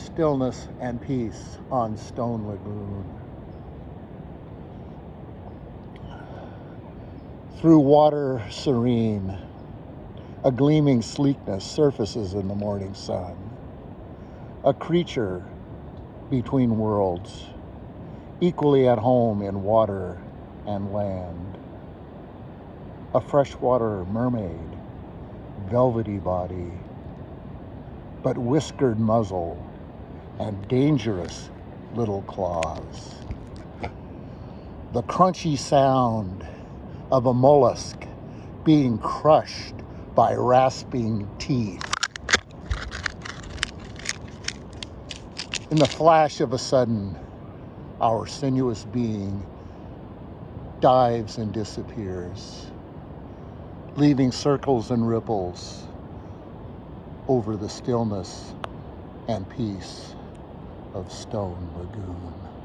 stillness and peace on Stone Lagoon. Through water serene, a gleaming sleekness surfaces in the morning sun. A creature between worlds, equally at home in water and land. A freshwater mermaid, velvety body, but whiskered muzzle and dangerous little claws. The crunchy sound of a mollusk being crushed by rasping teeth. In the flash of a sudden, our sinuous being dives and disappears, leaving circles and ripples over the stillness and peace of Stone Lagoon.